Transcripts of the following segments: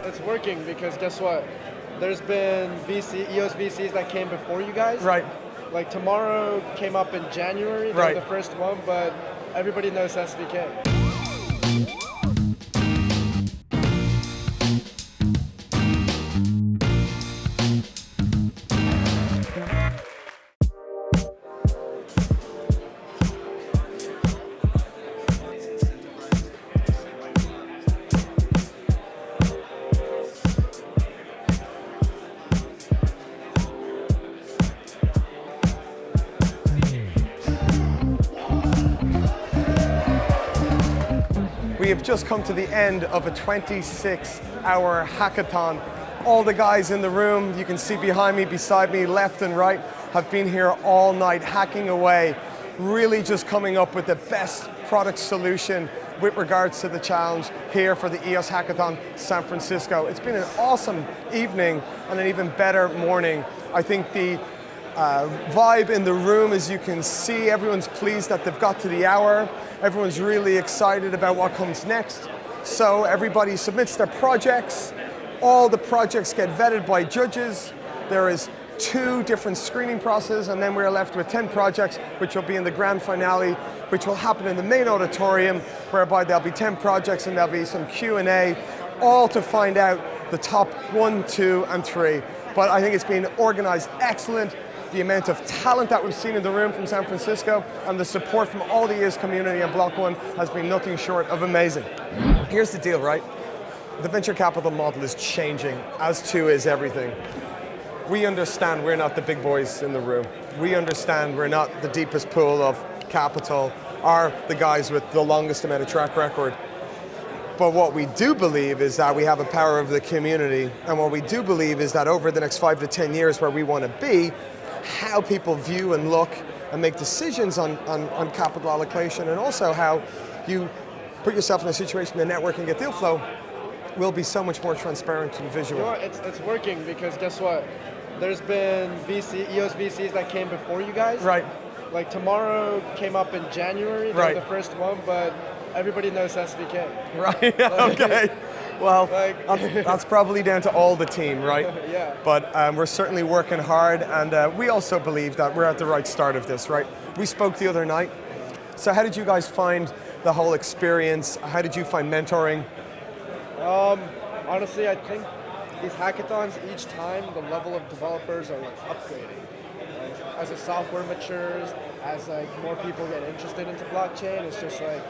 It's working because guess what? There's been VC, EOS VCs that came before you guys. Right. Like tomorrow came up in January. Right. the first one, but everybody knows SVK. Have just come to the end of a 26 hour hackathon. All the guys in the room, you can see behind me, beside me, left and right, have been here all night hacking away, really just coming up with the best product solution with regards to the challenge here for the EOS Hackathon San Francisco. It's been an awesome evening and an even better morning. I think the uh, vibe in the room, as you can see, everyone's pleased that they've got to the hour. Everyone's really excited about what comes next. So everybody submits their projects. All the projects get vetted by judges. There is two different screening processes, and then we're left with 10 projects, which will be in the grand finale, which will happen in the main auditorium, whereby there'll be 10 projects and there'll be some Q&A, all to find out the top one, two, and three. But I think it's been organized excellent the amount of talent that we've seen in the room from San Francisco and the support from all the years community and Block One has been nothing short of amazing. Here's the deal, right? The venture capital model is changing, as too is everything. We understand we're not the big boys in the room. We understand we're not the deepest pool of capital are the guys with the longest amount of track record. But what we do believe is that we have a power of the community, and what we do believe is that over the next five to 10 years where we want to be, how people view and look and make decisions on, on, on capital allocation, and also how you put yourself in a situation to network and get deal flow, will be so much more transparent and visual. You know? It's, it's working because guess what? There's been VC, EOS VCs that came before you guys. Right. Like tomorrow came up in January. Right. the first one, but everybody knows SVK. Right, okay. Well, Like- that's, probably down to all the team, right? Yeah. But um, we're certainly working hard, and uh, we also believe that we're at the right start of this, right? We spoke the other night. So how did you guys find the whole experience? How did you find mentoring? Honestly, I think these hackathons, each time the level of developers are like upgrading. Like, as the software matures, as like more people get interested into blockchain, it's just like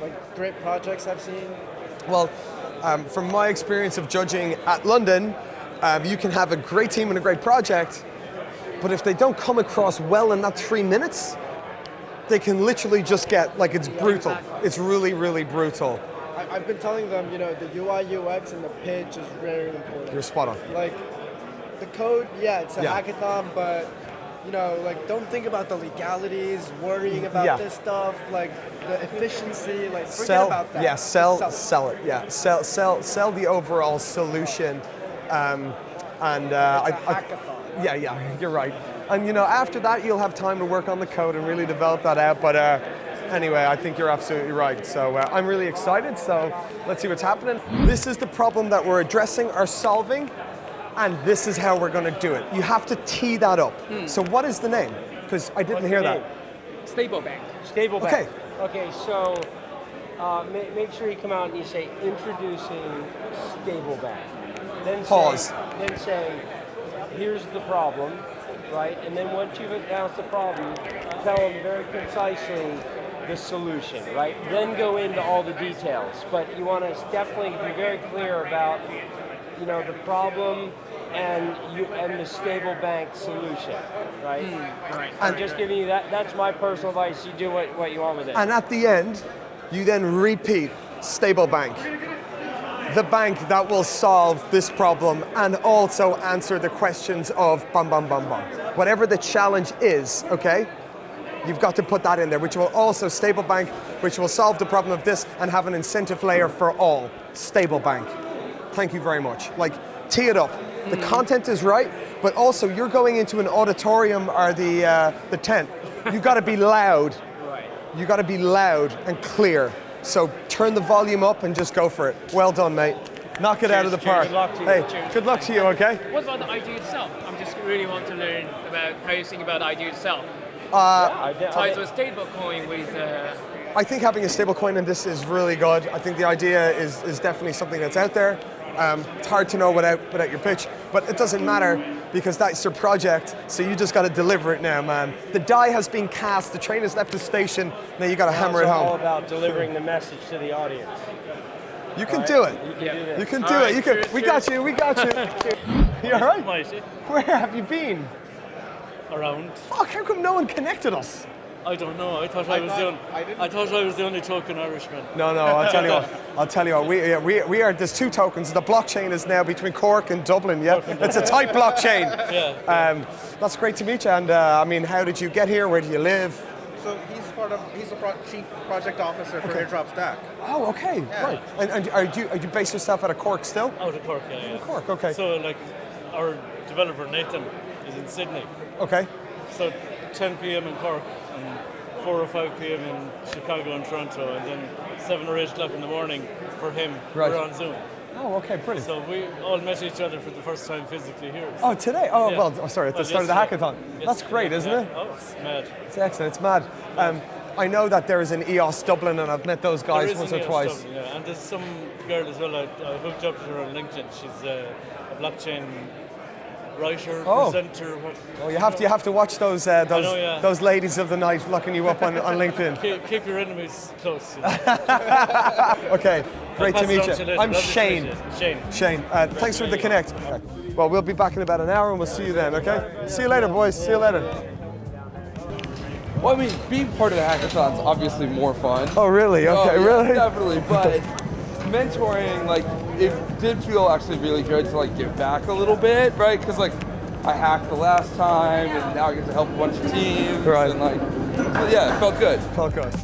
like great projects I've seen. Well, um, from my experience of judging at London, um, you can have a great team and a great project, but if they don't come across well in that three minutes, they can literally just get, like it's brutal. exactly. It's really, really brutal. I, I've been telling them, you know, the UI UX and the pitch is very important. You're spot on. like the code, yeah, it's a Yeah. hackathon, but you know, like don't think about the legalities, worrying about Yeah. this stuff, like the efficiency, like forget sell, about that. Yeah, sell, Just sell, it. Yeah, sell, sell, sell the overall solution. Um, and uh, It's a I- I- yeah, yeah, you're right. And you know, after that, you'll have time to work on the code and really develop that out. But uh, anyway, I think you're absolutely right. So uh, I'm really excited. So let's see what's happening. This is the problem that we're addressing or solving, and this is how we're going to do it. You have to tee that up. So what is the name? Because I didn't hear that. Stable bank. Stable Okay. bank. Okay, so uh, ma- make sure you come out and you say introducing stable bank. Then Pause. Say, then say, here's the problem, right? And then once you've announced the problem, tell them very concisely the solution, right? Then go into all the details. But you want to definitely be very clear about, you know, the problem and you and the stable bank solution, right? Hmm, right. I'm just giving you that. That's my personal advice. You do what, what you want with it. And at the end, you then repeat stable bank. The bank that will solve this problem and also answer the questions of bum bum bum bum. Whatever the challenge is, okay? You've got to put that in there, which will also stable bank, which will solve the problem of this and have an incentive layer for all. Stable bank. Thank you very much. Like, tee it up. The content is right, but also you're going into an auditorium or the, uh, the tent. You've got to be loud right. You've got to be loud and clear. So turn the volume up and just go for it. Well done, mate. Knock it out of the Cheers, park. Good luck to you. Hey, Cheers. good luck to you, okay? What about the idea itself? I'm just really want to learn about how you think about the idea itself. I, I, Tied to a stablecoin with uh, I think having a stable coin in this is really good. I think the idea is, is definitely something that's out there. Um, it's hard to know without, without your pitch, but it doesn't matter because that's your project, so you just got to deliver it now, man. The die has been cast, the train has left the station, now you got to hammer it home. it's all about delivering the message to the audience. You can do it. You can Yeah. do this. You can All do right, it. You can. cheers, We cheers. got you. We got you. you all right? Mighty Where have you been? around. Fuck! How come no one connected us? I don't know. I thought I, was the only, I I thought I was the only token Irishman. No, no. I'll tell you what. I'll tell you what. We, yeah, we, we are. There's two tokens. The blockchain is now between Cork and Dublin. Yeah, it's a tight blockchain. Yeah. Um, that's great to meet you. And uh, I mean, how did you get here? Where do you live? So he's part of, he's the pro- chief project officer for Airdrop Stack. Oh, okay, right. And, and are you are you based yourself out of Cork still? Out of Cork, yeah. yeah. Cork, okay. So like, our developer Nathan is in Sydney. Okay. So 10 p.m. in Cork and 4 or 5 p.m. in Chicago and Toronto, and then 7 or 8 o'clock in the morning for him. Right. We're on Zoom. Oh, okay, brilliant. So we all met each other for the first time physically here. Oh, today? Oh, Yeah. well, oh, sorry, at the Well, start of the yesterday. hackathon. That's great, isn't yeah. it? Oh, it's mad. It's excellent. It's mad. Um, I know that there is an EOS Dublin, and I've met those guys once or EOS twice. Dublin, yeah. And there's some girl as well. I, I hooked up to her on LinkedIn. She's uh, a blockchain writer, Oh. presenter. Oh, you have to you have to watch those uh, those know, yeah. those ladies of the night locking you up on, on LinkedIn. Keep, keep your enemies close. You know. Okay, great to meet you. to. I'm Lovely Shane. you. Shane. Shane, uh, thanks for the connect. Okay. Well, we'll be back in about an hour, and we'll see you then. Okay? See you later, boys. See you later. Well, I mean, being part of the hackathon's obviously more fun. Oh, really? Okay, Oh, yeah, really? Definitely, but mentoring, like, it did feel actually really good to like give back a little bit, right? Because like, I hacked the last time, and now I get to help a bunch of teams, Right. and like, so yeah, it felt good. Felt good.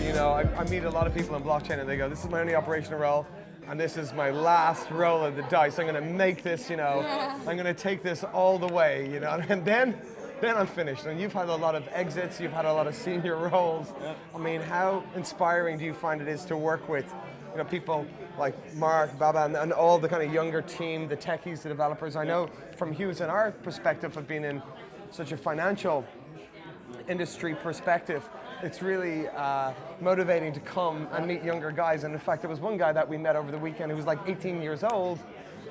You know, I, I meet a lot of people in blockchain and they go, this is my only operational role and this is my last roll of the dice. I'm going to make this, you know, I'm going to take this all the way, you know, and then then I'm finished. And you've had a lot of exits, you've had a lot of senior roles. I mean, how inspiring do you find it is to work with, you know, people like Mark, Baba, and, and all the kind of younger team, the techies, the developers. I know from Hughes and our perspective of being in such a financial industry perspective, it's really uh, motivating to come and meet younger guys. And in fact, there was one guy that we met over the weekend who was like 18 years old,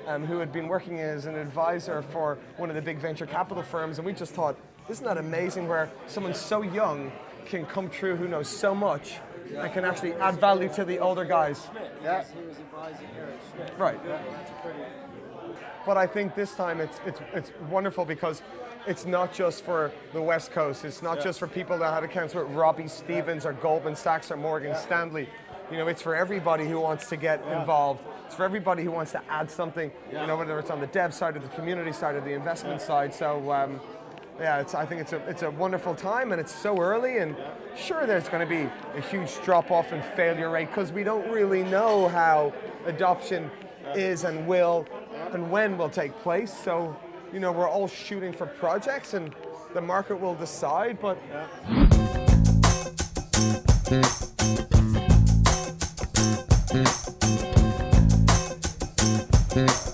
um, who had been working as an advisor for one of the big venture capital firms. And we just thought, isn't that amazing where someone so young can come through who knows so much and can actually add value to the older guys? Yeah. Right. But I think this time it's, it's, it's wonderful because it's not just for the West Coast. It's not just for people that had accounts with Robertson Stephens or Goldman Sachs or Morgan Stanley. You know, it's for everybody who wants to get involved. It's for everybody who wants to add something, you know, whether it's on the dev side or the community side or the investment side. So, um, yeah, it's, I think it's a, it's a wonderful time and it's so early and sure there's going to be a huge drop off in failure rate because we don't really know how adoption is and will and when will take place. So, you know, we're all shooting for projects and the market will decide, but so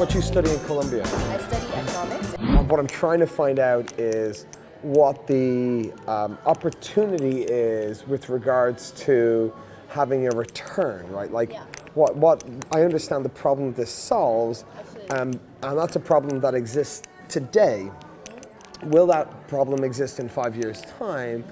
what you do, what you study in Columbia? I study economics. What I'm trying to find out is what the um, opportunity is with regards to having a return, right? Like, Yeah. what what I understand the problem this solves, um, and that's a problem that exists today. Will that problem exist in five years' time?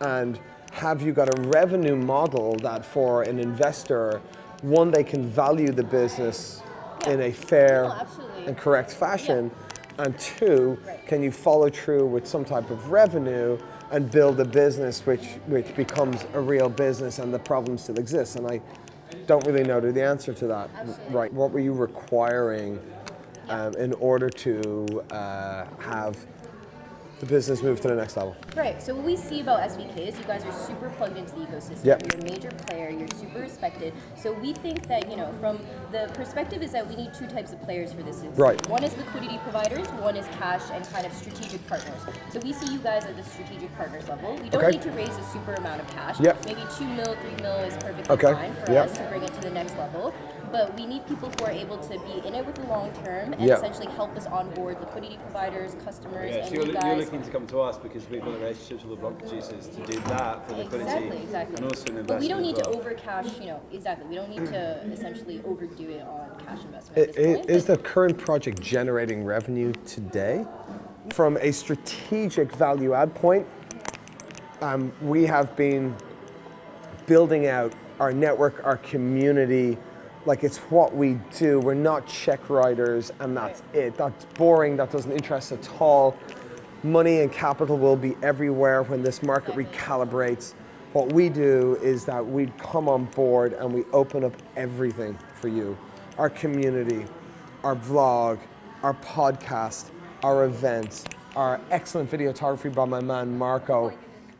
And have you got a revenue model that for an investor one, they can value the business in a fair No, and correct fashion, and two, can you follow through with some type of revenue and build a business which which becomes a real business and the problem still exists? And I don't really know the answer to that. Absolutely. Right? What were you requiring um, in order to uh, have the business move to the next level? Right. So what we see about SVK is you guys are super plugged into the ecosystem. Yep. You're a major player. You're super respected. So we think that you know, from the perspective is that we need two types of players for this. industry. Right. One is liquidity providers. One is cash and kind of strategic partners. So we see you guys at the strategic partners level. We don't Okay. need to raise a super amount of cash. Yep. Maybe two mil, three mil is perfectly Okay. fine for Yep. us to bring it to the next level. But we need people who are able to be in it with the long term and Yep. essentially help us onboard liquidity providers, customers, Yeah, and you're, you you're guys. Looking to come to us because we've got the relationships with the block producers to do that for liquidity Exactly, exactly. and also an But we don't need as to well. over cash, you know, exactly. We don't need to essentially overdo it on cash investment I- at point. Is the current project generating revenue today? From a strategic value add point, um, we have been building out our network, our community, like it's what we do. We're not check writers and that's it. That's boring, that doesn't interest us at all. Money and capital will be everywhere when this market recalibrates. What we do is that we come on board and we open up everything for you. Our community, our vlog, our podcast, our events, our excellent videography by my man Marco,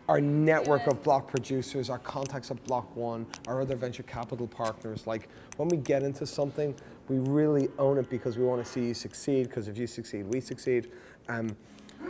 our network of block producers, our contacts at Block One, our other venture capital partners. Like when we get into something, we really own it because we want to see you succeed. Because if you succeed, we succeed. Um,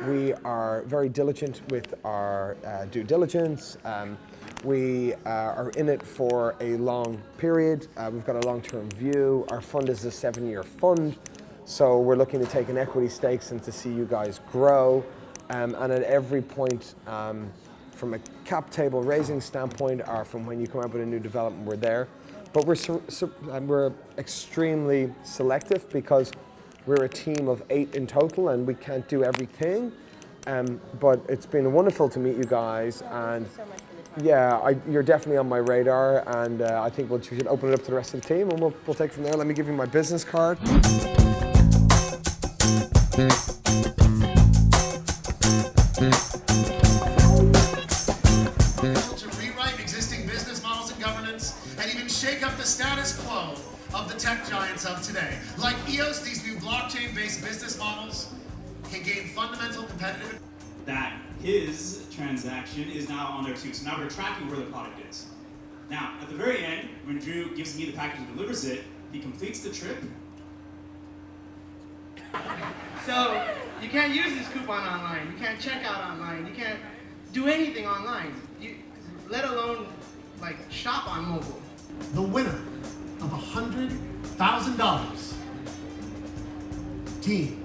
we are very diligent with our uh, due diligence. Um, we uh, are in it for a long period. Uh, we've got a long-term view. Our fund is a seven-year fund. So we're looking to take an equity stakes and to see you guys grow. Um, and at every point, um, from a cap table raising standpoint, or from when you come up with a new development, we're there. But we're and we're extremely selective because we're a team of eight in total, and we can't do everything. Um, but it's been wonderful to meet you guys, and so much for yeah, I, you're definitely on my radar, and uh, I think we'll, we should open it up to the rest of the team, and we'll, we'll take it from there. Let me give you my business card. to rewrite existing business models and governance and even shake up the status quo of the tech giants of today. Like EOS, these new blockchain-based business models can gain fundamental competitive that his transaction is now on there too. So now we're tracking where the product is. Now, at the very end, when Drew gives me the package and delivers it, he completes the trip. So you can't use this coupon online. You can't check out online. You can't do anything online. You, let alone like shop on mobile. the winner of $100,000. 15.